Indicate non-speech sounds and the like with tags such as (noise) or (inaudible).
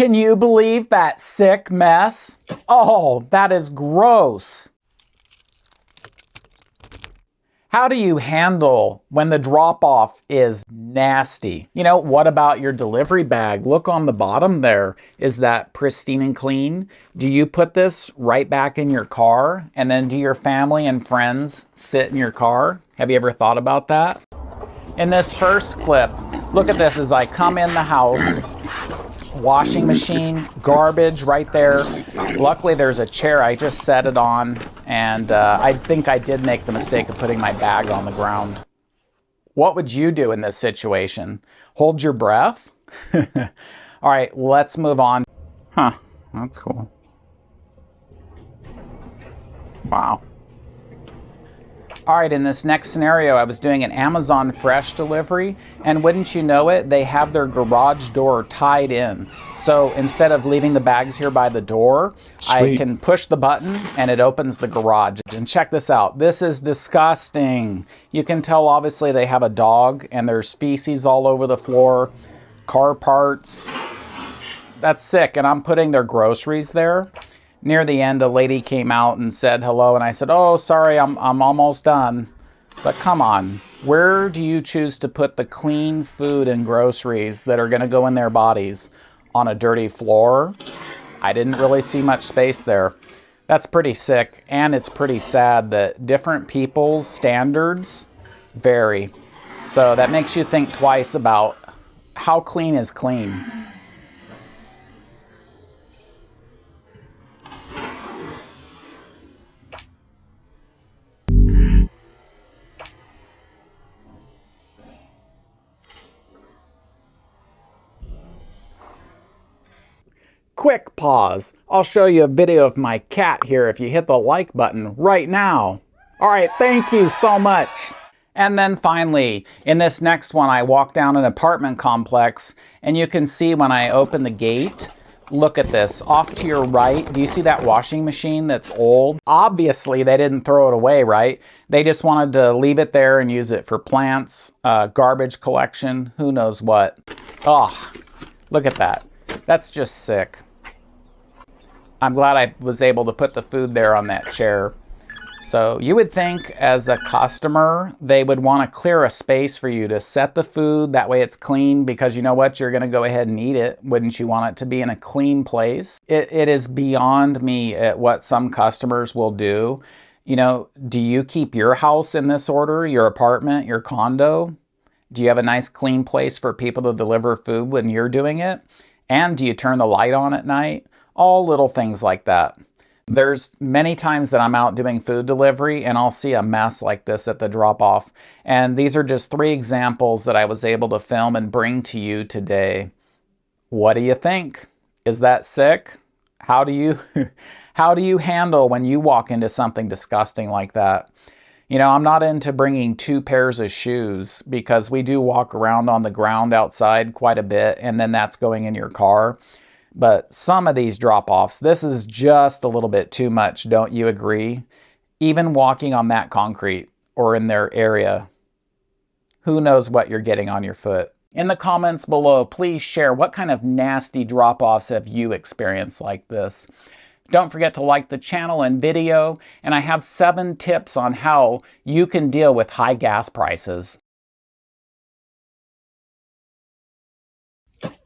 Can you believe that sick mess? Oh, that is gross. How do you handle when the drop off is nasty? You know, what about your delivery bag? Look on the bottom there. Is that pristine and clean? Do you put this right back in your car? And then do your family and friends sit in your car? Have you ever thought about that? In this first clip, look at this as I come in the house washing machine, garbage right there. Luckily, there's a chair. I just set it on, and uh, I think I did make the mistake of putting my bag on the ground. What would you do in this situation? Hold your breath? (laughs) All right, let's move on. Huh, that's cool. Wow. All right, in this next scenario, I was doing an Amazon Fresh delivery, and wouldn't you know it, they have their garage door tied in. So instead of leaving the bags here by the door, Sweet. I can push the button and it opens the garage. And check this out. This is disgusting. You can tell obviously they have a dog and there's feces all over the floor, car parts. That's sick. And I'm putting their groceries there near the end, a lady came out and said hello, and I said, oh, sorry, I'm, I'm almost done. But come on, where do you choose to put the clean food and groceries that are going to go in their bodies? On a dirty floor? I didn't really see much space there. That's pretty sick, and it's pretty sad that different people's standards vary. So that makes you think twice about how clean is clean. Quick pause. I'll show you a video of my cat here if you hit the like button right now. All right, thank you so much. And then finally, in this next one, I walk down an apartment complex and you can see when I open the gate, look at this. Off to your right, do you see that washing machine that's old? Obviously, they didn't throw it away, right? They just wanted to leave it there and use it for plants, uh, garbage collection, who knows what. Oh, look at that. That's just sick. I'm glad I was able to put the food there on that chair. So you would think as a customer, they would want to clear a space for you to set the food. That way it's clean because you know what? You're going to go ahead and eat it. Wouldn't you want it to be in a clean place? It, it is beyond me at what some customers will do. You know, do you keep your house in this order, your apartment, your condo? Do you have a nice clean place for people to deliver food when you're doing it? And do you turn the light on at night? All little things like that. There's many times that I'm out doing food delivery and I'll see a mess like this at the drop off. And these are just three examples that I was able to film and bring to you today. What do you think? Is that sick? How do you (laughs) how do you handle when you walk into something disgusting like that? You know, I'm not into bringing two pairs of shoes because we do walk around on the ground outside quite a bit and then that's going in your car. But some of these drop-offs, this is just a little bit too much, don't you agree? Even walking on that concrete or in their area, who knows what you're getting on your foot. In the comments below, please share what kind of nasty drop-offs have you experienced like this. Don't forget to like the channel and video, and I have seven tips on how you can deal with high gas prices.